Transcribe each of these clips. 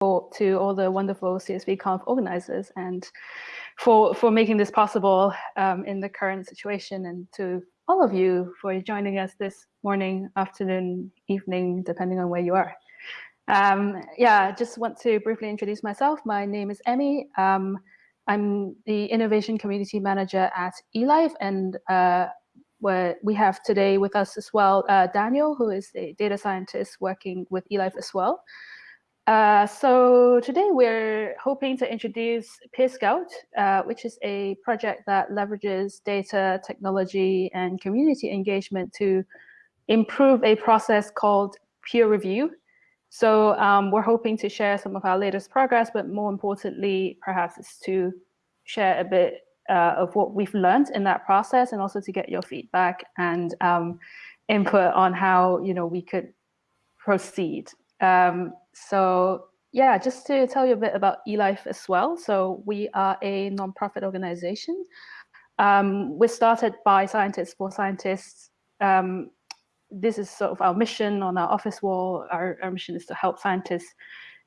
to all the wonderful CSV Conf organizers and for, for making this possible um, in the current situation and to all of you for joining us this morning, afternoon, evening, depending on where you are. Um, yeah, just want to briefly introduce myself. My name is Emmy. Um, I'm the Innovation Community Manager at eLife, and uh, we have today with us as well uh, Daniel, who is a data scientist working with eLife as well. Uh, so today we're hoping to introduce PeerScout, uh, which is a project that leverages data, technology, and community engagement to improve a process called peer review. So um, we're hoping to share some of our latest progress, but more importantly, perhaps is to share a bit uh, of what we've learned in that process and also to get your feedback and um, input on how you know we could proceed. Um, so yeah, just to tell you a bit about eLife as well. So we are a nonprofit organization. Um, we're started by scientists for scientists um, this is sort of our mission on our office wall. Our, our mission is to help scientists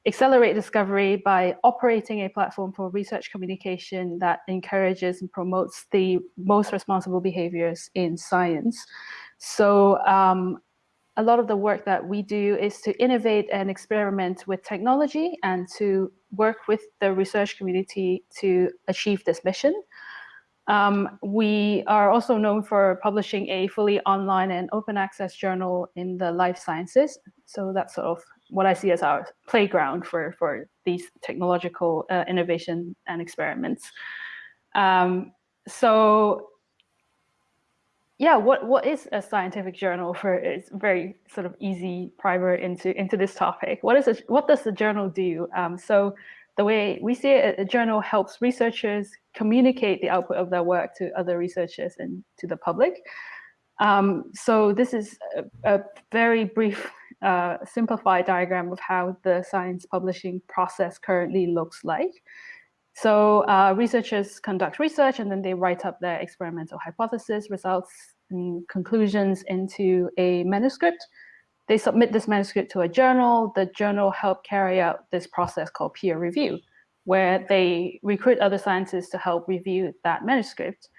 accelerate discovery by operating a platform for research communication that encourages and promotes the most responsible behaviors in science. So um, a lot of the work that we do is to innovate and experiment with technology and to work with the research community to achieve this mission. Um, we are also known for publishing a fully online and open access journal in the life sciences. So that's sort of what I see as our playground for, for these technological uh, innovation and experiments. Um, so yeah, what, what is a scientific journal for it's very sort of easy primer into, into this topic. What is a, what does the journal do? Um, so the way we see it, a journal helps researchers communicate the output of their work to other researchers and to the public. Um, so this is a, a very brief, uh, simplified diagram of how the science publishing process currently looks like. So uh, researchers conduct research and then they write up their experimental hypothesis, results, and conclusions into a manuscript. They submit this manuscript to a journal. The journal help carry out this process called peer review, where they recruit other scientists to help review that manuscript.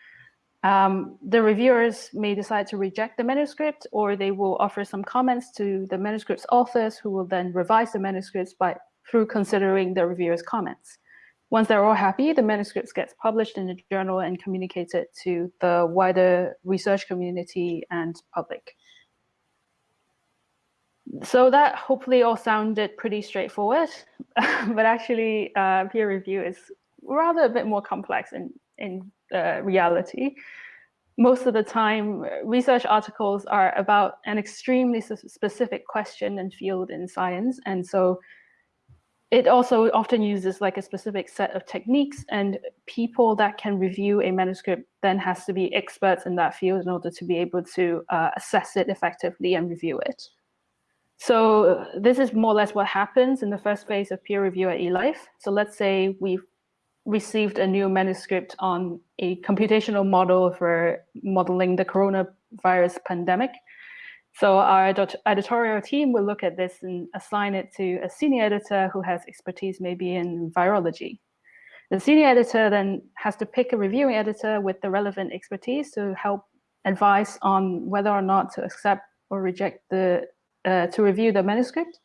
Um, the reviewers may decide to reject the manuscript or they will offer some comments to the manuscript's authors who will then revise the manuscripts by through considering the reviewer's comments. Once they're all happy, the manuscripts gets published in a journal and communicated to the wider research community and public so that hopefully all sounded pretty straightforward, but actually uh, peer review is rather a bit more complex in, in uh, reality. Most of the time, research articles are about an extremely specific question and field in science. And so it also often uses like a specific set of techniques and people that can review a manuscript then has to be experts in that field in order to be able to uh, assess it effectively and review it. So this is more or less what happens in the first phase of peer review at eLife. So let's say we've received a new manuscript on a computational model for modeling the coronavirus pandemic. So our editorial team will look at this and assign it to a senior editor who has expertise maybe in virology. The senior editor then has to pick a reviewing editor with the relevant expertise to help advise on whether or not to accept or reject the uh, to review the manuscript.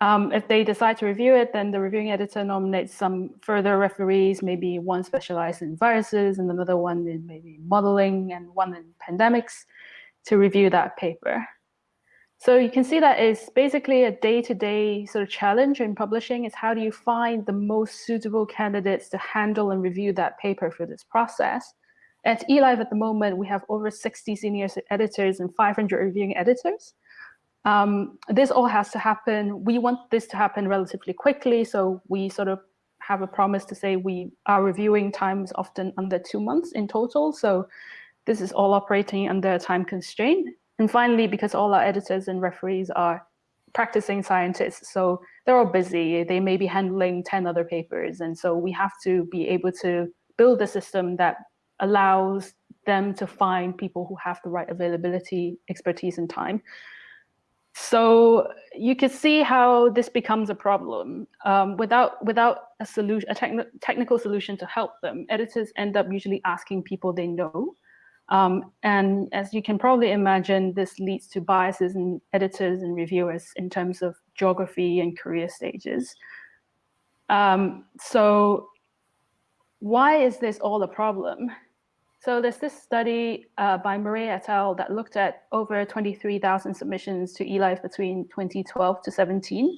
Um, if they decide to review it, then the reviewing editor nominates some further referees, maybe one specialized in viruses and another one in maybe modeling and one in pandemics to review that paper. So you can see that is basically a day-to-day -day sort of challenge in publishing is how do you find the most suitable candidates to handle and review that paper for this process. At eLife at the moment, we have over 60 senior editors and 500 reviewing editors. Um, this all has to happen. We want this to happen relatively quickly. So we sort of have a promise to say we our reviewing time is often under two months in total. So this is all operating under a time constraint. And finally, because all our editors and referees are practicing scientists, so they're all busy. They may be handling 10 other papers. And so we have to be able to build a system that allows them to find people who have the right availability, expertise, and time. So you can see how this becomes a problem. Um, without without a solution, a techn technical solution to help them, editors end up usually asking people they know. Um, and as you can probably imagine, this leads to biases in editors and reviewers in terms of geography and career stages. Um, so why is this all a problem? So there's this study uh, by Murray et al. that looked at over 23,000 submissions to eLife between 2012 to 17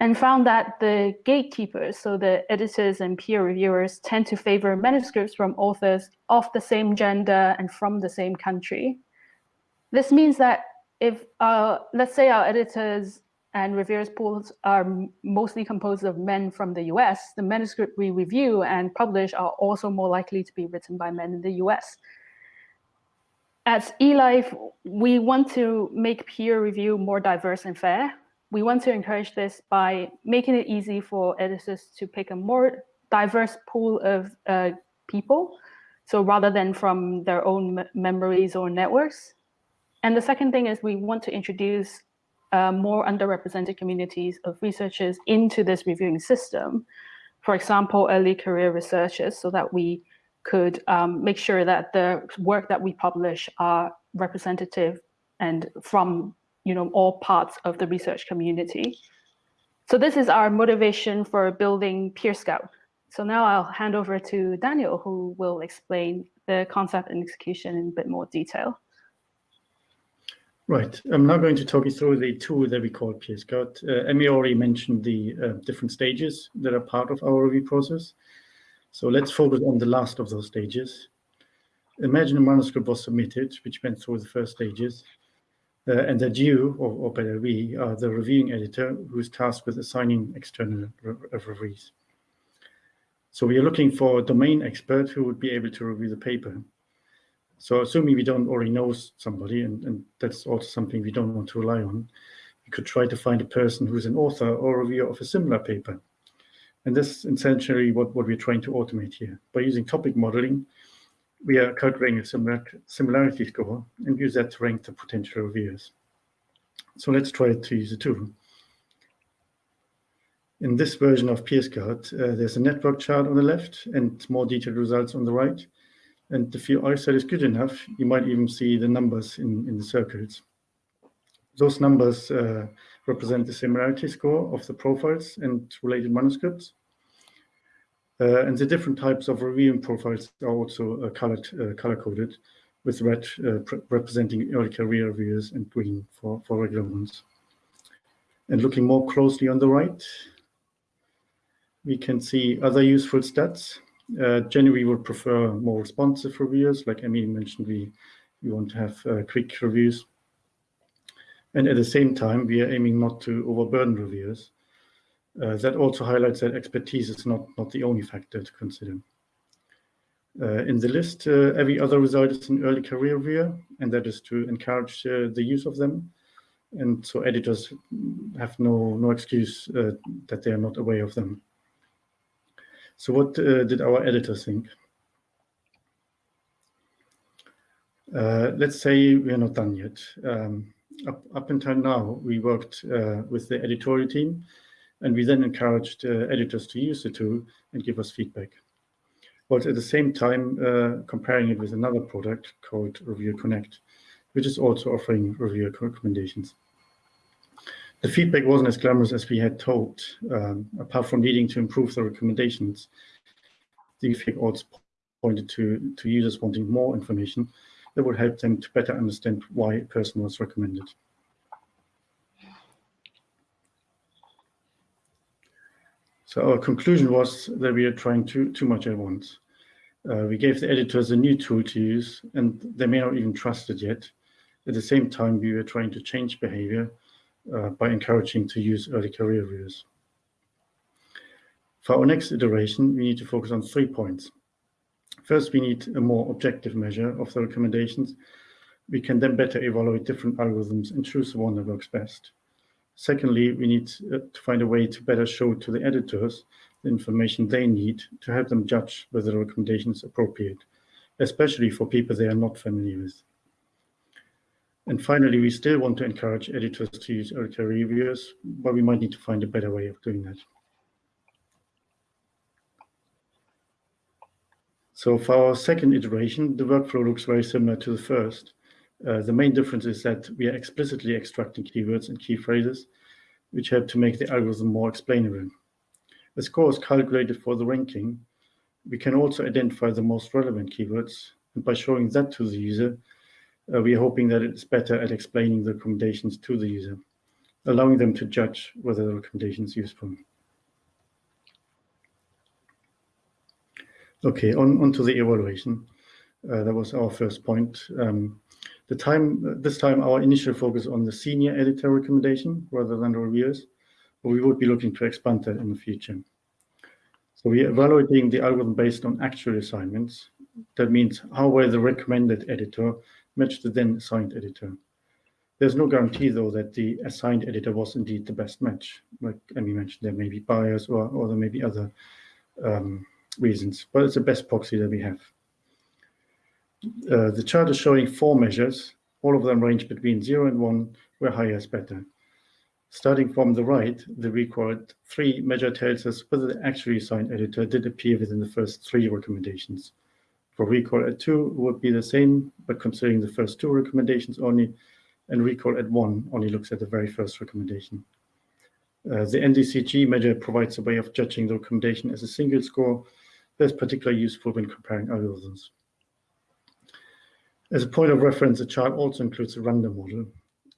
and found that the gatekeepers, so the editors and peer reviewers, tend to favor manuscripts from authors of the same gender and from the same country. This means that if, uh, let's say our editors and reviewers pools are mostly composed of men from the US, the manuscript we review and publish are also more likely to be written by men in the US. At eLife, we want to make peer review more diverse and fair. We want to encourage this by making it easy for editors to pick a more diverse pool of uh, people. So rather than from their own memories or networks. And the second thing is we want to introduce uh, more underrepresented communities of researchers into this reviewing system. For example, early career researchers, so that we could um, make sure that the work that we publish are representative and from you know all parts of the research community. So this is our motivation for building PeerScout. So now I'll hand over to Daniel, who will explain the concept and execution in a bit more detail. Right. I'm now going to talk you through the tool that we call PeerScout. Uh, Emmy already mentioned the uh, different stages that are part of our review process. So let's focus on the last of those stages. Imagine a manuscript was submitted, which went through the first stages, Uh, and that you, or, or, better we, are the reviewing editor who is tasked with assigning external referees. So we are looking for a domain expert who would be able to review the paper. So assuming we don't already know somebody, and, and that's also something we don't want to rely on, we could try to find a person who's an author or reviewer of a similar paper. And this is essentially what, what we're trying to automate here. By using topic modeling, we are calculating a similar, similarity score and use that to rank the potential reviewers. So let's try to use a tool. In this version of PeerScout, uh, there's a network chart on the left and more detailed results on the right. And if your eyesight is good enough, you might even see the numbers in, in the circles. Those numbers uh, represent the similarity score of the profiles and related manuscripts. Uh, and the different types of reviewing profiles are also uh, colored, uh, color-coded, with red representing early career reviewers and green for, for regular ones. And looking more closely on the right, we can see other useful stats uh, generally, we would prefer more responsive reviews. Like Emmy mentioned, we, we want to have uh, quick reviews. And at the same time, we are aiming not to overburden reviewers. Uh, that also highlights that expertise is not, not the only factor to consider. Uh, in the list, uh, every other result is an early career reviewer, and that is to encourage uh, the use of them. And so editors have no, no excuse that they are not aware of them. So what uh, did our editor think? Uh, let's say we are not done yet. Um, up, up, until now, we worked uh, with the editorial team, and we then encouraged editors to use the tool and give us feedback. But at the same time, uh, comparing it with another product called Review Connect, which is also offering review recommendations. The feedback wasn't as glamorous as we had hoped, um, apart from needing to improve the recommendations. The feedback also pointed to, to users wanting more information that would help them to better understand why a person was recommended. So our conclusion was that we are trying too, too much at once. Uh, we gave the editors a new tool to use, and they may not even trust it yet. At the same time, we were trying to change behavior uh, by encouraging to use early career reviews. For our next iteration, we need to focus on three points. First, we need a more objective measure of the recommendations. We can then better evaluate different algorithms and choose the one that works best. Secondly, we need uh, to find a way to better show to the editors the information they need to help them judge whether the recommendation is appropriate, especially for people they are not familiar with. And finally, we still want to encourage editors to use editor reviews, but we might need to find a better way of doing that. So for our second iteration, the workflow looks very similar to the first. Uh, the main difference is that we are explicitly extracting keywords and key phrases, which help to make the algorithm more explainable. The score is calculated for the ranking. We can also identify the most relevant keywords, and by showing that to the user, uh, we are hoping that it's better at explaining the recommendations to the user, allowing them to judge whether the recommendation is useful. Okay, on, on to the evaluation. Uh, that was our first point. Um, the time, this time our initial focus on the senior editor recommendation rather than the reviewers, but we would be looking to expand that in the future. So we are evaluating the algorithm based on actual assignments. That means how well the recommended editor match the then assigned editor. There's no guarantee, though, that the assigned editor was indeed the best match. Like Emmy mentioned, there may be bias or, or there may be other um, reasons, but it's the best proxy that we have. Uh, the chart is showing four measures. All of them range between 0 and 1, where higher is better. Starting from the right, the recall at three measure tells us whether the actually assigned editor did appear within the first three recommendations. For recall at 2 would be the same, but considering the first two recommendations only, and recall at 1 only looks at the very first recommendation. Uh, the NDCG measure provides a way of judging the recommendation as a single score that's particularly useful when comparing algorithms. As a point of reference, the chart also includes a random model.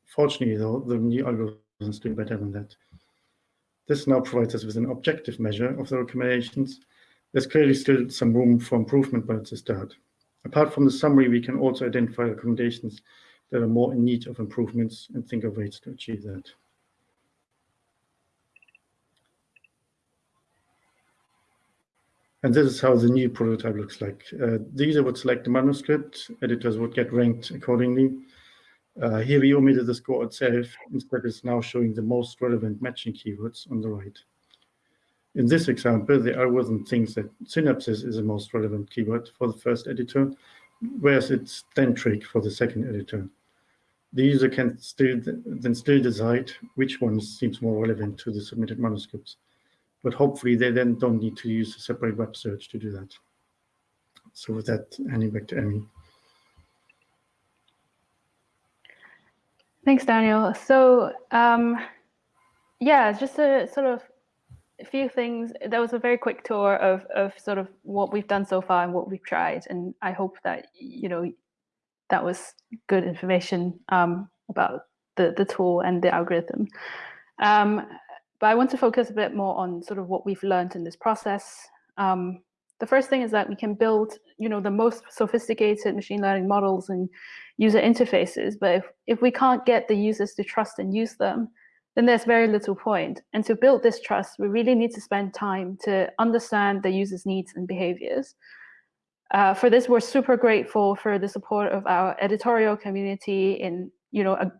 Fortunately, though, the new algorithms do better than that. This now provides us with an objective measure of the recommendations there's clearly still some room for improvement, but it's a start. Apart from the summary, we can also identify recommendations that are more in need of improvements and think of ways to achieve that. And this is how the new prototype looks like. Uh, the user would select the manuscript, editors would get ranked accordingly. Uh, here we omitted the score itself, instead it's now showing the most relevant matching keywords on the right. In this example, the algorithm thinks that synapses is the most relevant keyword for the first editor, whereas it's dendritic for the second editor. The user can still then still decide which one seems more relevant to the submitted manuscripts. But hopefully they then don't need to use a separate web search to do that. So with that, handing back to Emmy. Thanks, Daniel. So um, yeah, just a sort of a few things. That was a very quick tour of of sort of what we've done so far and what we've tried, and I hope that you know that was good information um, about the the tool and the algorithm. Um, but I want to focus a bit more on sort of what we've learned in this process. Um, the first thing is that we can build, you know, the most sophisticated machine learning models and user interfaces, but if, if we can't get the users to trust and use them, then there's very little point. And to build this trust, we really need to spend time to understand the user's needs and behaviors. Uh, for this, we're super grateful for the support of our editorial community in, you know, ag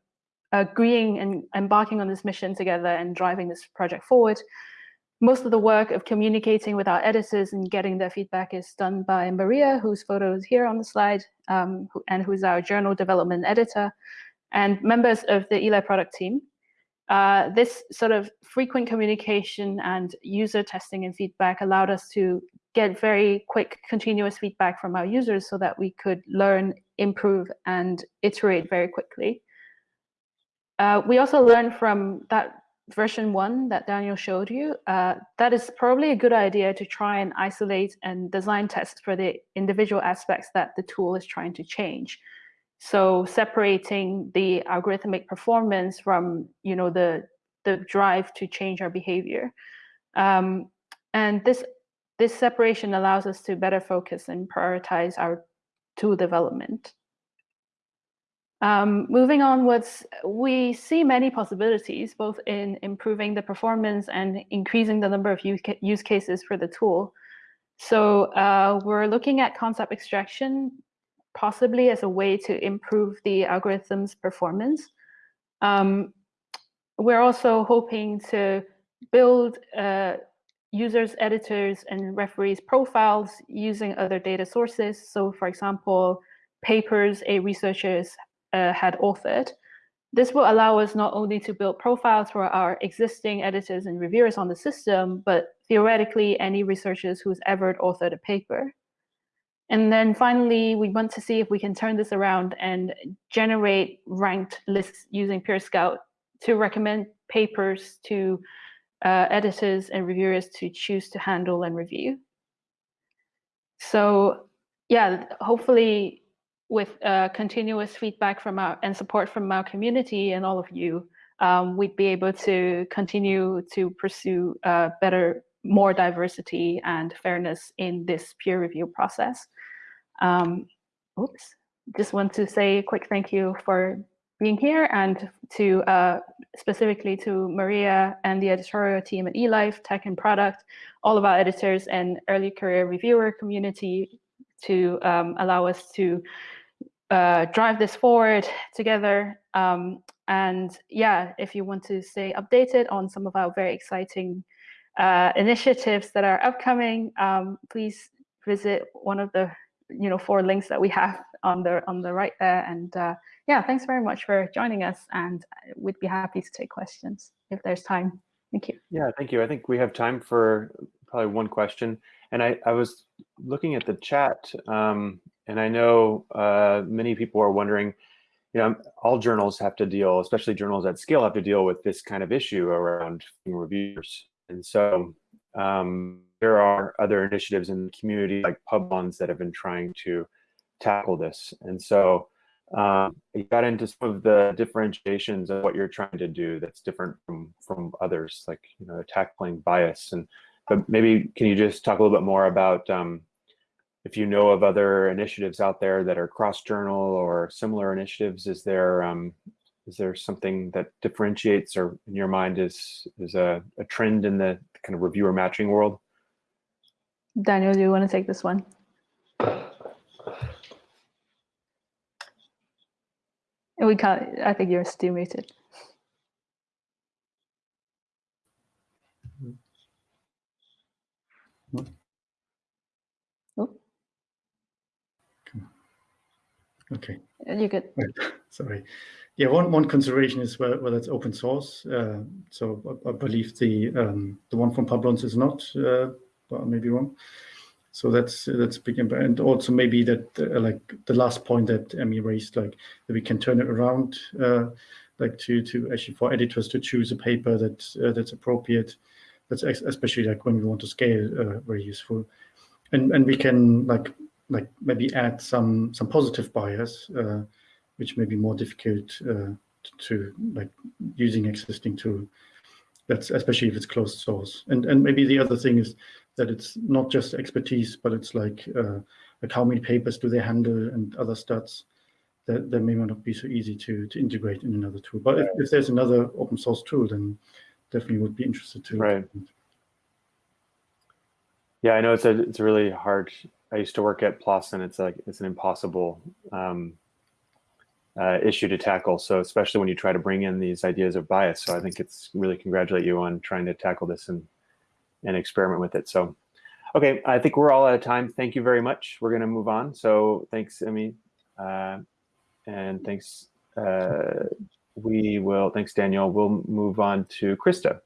agreeing and embarking on this mission together and driving this project forward. Most of the work of communicating with our editors and getting their feedback is done by Maria, whose photo is here on the slide, um, and who's our journal development editor, and members of the eLife product team. Uh, this sort of frequent communication and user testing and feedback allowed us to get very quick continuous feedback from our users so that we could learn, improve, and iterate very quickly. Uh, we also learned from that version one that Daniel showed you, uh, that is probably a good idea to try and isolate and design tests for the individual aspects that the tool is trying to change. So separating the algorithmic performance from, you know, the the drive to change our behavior. Um, and this this separation allows us to better focus and prioritize our tool development. Um, moving onwards, we see many possibilities, both in improving the performance and increasing the number of use cases for the tool. So uh, we're looking at concept extraction possibly as a way to improve the algorithm's performance. Um, we're also hoping to build uh, users, editors, and referees profiles using other data sources. So for example, papers a researcher uh, had authored. This will allow us not only to build profiles for our existing editors and reviewers on the system, but theoretically any researchers who's ever authored a paper. And then finally, we want to see if we can turn this around and generate ranked lists using PeerScout to recommend papers to uh, editors and reviewers to choose to handle and review. So yeah, hopefully with uh, continuous feedback from our and support from our community and all of you, um, we'd be able to continue to pursue uh, better, more diversity and fairness in this peer review process. Um, oops, just want to say a quick thank you for being here and to uh, specifically to Maria and the editorial team at eLife, Tech and Product, all of our editors and early career reviewer community to um, allow us to uh, drive this forward together. Um, and yeah, if you want to stay updated on some of our very exciting uh, initiatives that are upcoming, um, please visit one of the you know four links that we have on the on the right there. And uh, yeah, thanks very much for joining us, and we'd be happy to take questions if there's time. Thank you. Yeah, thank you. I think we have time for probably one question. And I, I was looking at the chat, um, and I know uh, many people are wondering, you know, all journals have to deal, especially journals at scale, have to deal with this kind of issue around reviewers. And so um, there are other initiatives in the community like Publons that have been trying to tackle this. And so um, you got into some of the differentiations of what you're trying to do that's different from from others, like you know tackling bias. And but maybe can you just talk a little bit more about um, if you know of other initiatives out there that are cross journal or similar initiatives? Is there um, is there something that differentiates or in your mind is is a, a trend in the kind of reviewer matching world? Daniel, do you want to take this one? We can't, I think you're still muted. Okay, you right. sorry. Yeah, one, one consideration is whether, whether it's open source. Uh, so I, I believe the um, the one from Publons is not, uh, but I may be wrong. So that's that's big impact. And also maybe that uh, like the last point that Emmy raised, like that we can turn it around, uh, like to to actually for editors to choose a paper that uh, that's appropriate. That's especially like when we want to scale, uh, very useful. And and we can like like maybe add some some positive bias, uh, which may be more difficult uh, to like using existing tool. That's especially if it's closed source. And and maybe the other thing is that it's not just expertise, but it's like uh, like how many papers do they handle and other stats that, that may not be so easy to to integrate in another tool. But if, if there's another open source tool, then definitely would be interested to. Right. Yeah, I know it's a it's a really hard I used to work at PLOS and it's like it's an impossible um, uh, issue to tackle. So especially when you try to bring in these ideas of bias. So I think it's really congratulate you on trying to tackle this and and experiment with it. So okay, I think we're all out of time. Thank you very much. We're gonna move on. So thanks, Emmy, uh, and thanks. Uh, we will. Thanks, Daniel. We'll move on to Krista.